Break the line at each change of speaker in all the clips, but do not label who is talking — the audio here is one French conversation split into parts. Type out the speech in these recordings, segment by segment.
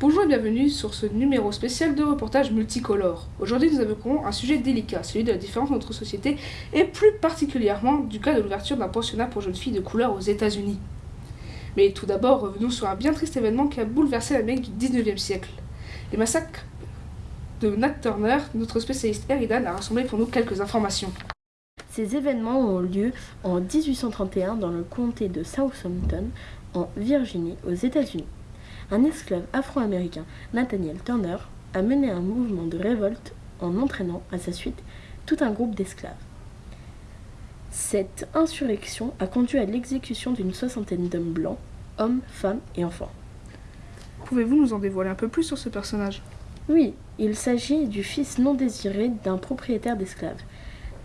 Bonjour et bienvenue sur ce numéro spécial de reportage multicolore. Aujourd'hui nous évoquerons un sujet délicat, celui de la différence de notre société et plus particulièrement du cas de l'ouverture d'un pensionnat pour jeunes filles de couleur aux États-Unis. Mais tout d'abord, revenons sur un bien triste événement qui a bouleversé l'Amérique du 19e siècle. Les massacres de Nat Turner, notre spécialiste Eridan a rassemblé pour nous quelques informations.
Ces événements ont lieu en 1831 dans le comté de Southampton, en Virginie, aux États-Unis un esclave afro-américain, Nathaniel Turner, a mené un mouvement de révolte en entraînant à sa suite tout un groupe d'esclaves. Cette insurrection a conduit à l'exécution d'une soixantaine d'hommes blancs, hommes, femmes et enfants.
Pouvez-vous nous en dévoiler un peu plus sur ce personnage?
Oui, il s'agit du fils non désiré d'un propriétaire d'esclaves.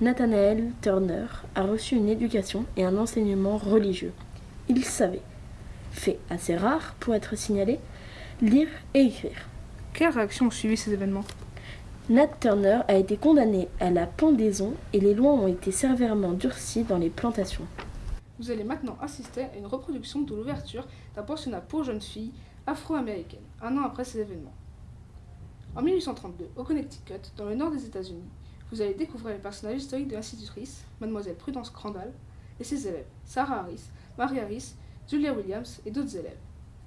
Nathanael Turner a reçu une éducation et un enseignement religieux. Il savait fait assez rare pour être signalé, lire et écrire.
Quelles réactions ont suivi ces événements?
Nat Turner a été condamné à la pendaison et les lois ont été sévèrement durcies dans les plantations.
Vous allez maintenant assister à une reproduction de l'ouverture d'un pensionnat pour jeunes filles afro-américaines, un an après ces événements. En 1832, au Connecticut, dans le nord des États-Unis, vous allez découvrir les personnages historiques de l'institutrice, mademoiselle Prudence Crandall, et ses élèves, Sarah Harris, Marie Harris Julia Williams et d'autres élèves,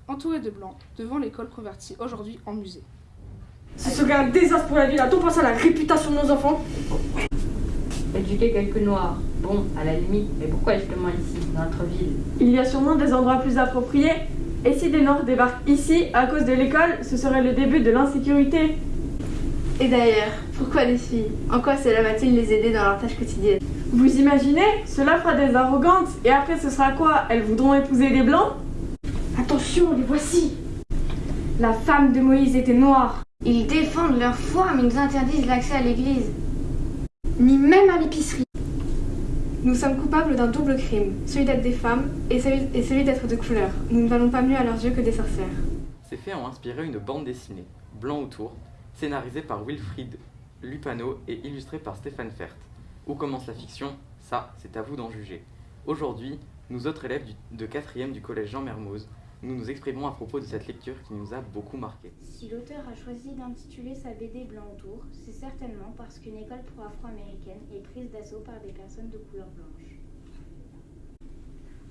entourés de blancs, devant l'école convertie aujourd'hui en musée.
Ce serait un désastre pour la ville, a-t-on pensé à la réputation de nos enfants?
Éduquer quelques noirs, bon, à la limite, mais pourquoi justement ici, dans notre ville?
Il y a sûrement des endroits plus appropriés. Et si des noirs débarquent ici à cause de l'école, ce serait le début de l'insécurité.
Et d'ailleurs, pourquoi des filles? En quoi cela va-t-il les aider dans leur tâche quotidienne?
Vous imaginez Cela fera des arrogantes. Et après, ce sera quoi? Elles voudront épouser des blancs? Attention, les voici La femme de Moïse était noire.
Ils défendent leur foi, mais nous interdisent l'accès à l'église. Ni même à l'épicerie. Nous sommes coupables d'un double crime, celui d'être des femmes et celui, et celui d'être de couleur. Nous ne valons pas mieux à leurs yeux que des sorcières.
Ces faits ont inspiré une bande dessinée, Blanc autour, scénarisée par Wilfried Lupano et illustrée par Stéphane Fert. Où commence la fiction? Ça, c'est à vous d'en juger. Aujourd'hui, nous autres élèves de 4e du collège Jean Mermoz, nous nous exprimons à propos de cette lecture qui nous a beaucoup marqué.
Si l'auteur a choisi d'intituler sa BD Blanc autour, c'est certainement parce qu'une école pro-afro-américaine est prise d'assaut par des personnes de couleur blanche.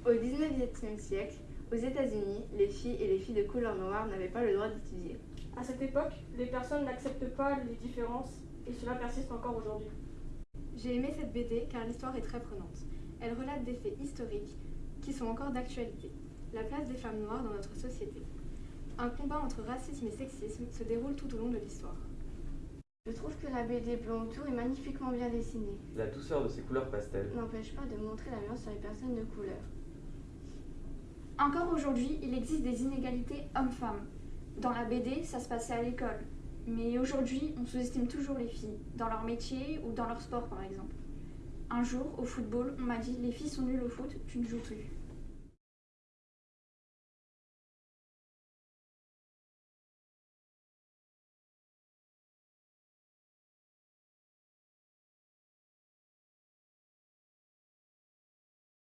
Au 19e siècle, aux États-Unis, les filles et les filles de couleur noire n'avaient pas le droit d'étudier.
À cette époque, les personnes n'acceptent pas les différences et cela persiste encore aujourd'hui.
J'ai aimé cette BD car l'histoire est très prenante. Elle relate des faits historiques qui sont encore d'actualité. La place des femmes noires dans notre société. Un combat entre racisme et sexisme se déroule tout au long de l'histoire. Je trouve que la BD Blanc autour est magnifiquement bien dessinée.
La douceur de ses couleurs pastel
n'empêche pas de montrer la violence sur les personnes de couleur.
Encore aujourd'hui, il existe des inégalités hommes-femmes. Dans la BD, ça se passait à l'école. Mais aujourd'hui, on sous-estime toujours les filles, dans leur métier ou dans leur sport par exemple. Un jour, au football, on m'a dit Les filles sont nulles au foot, tu ne joues plus.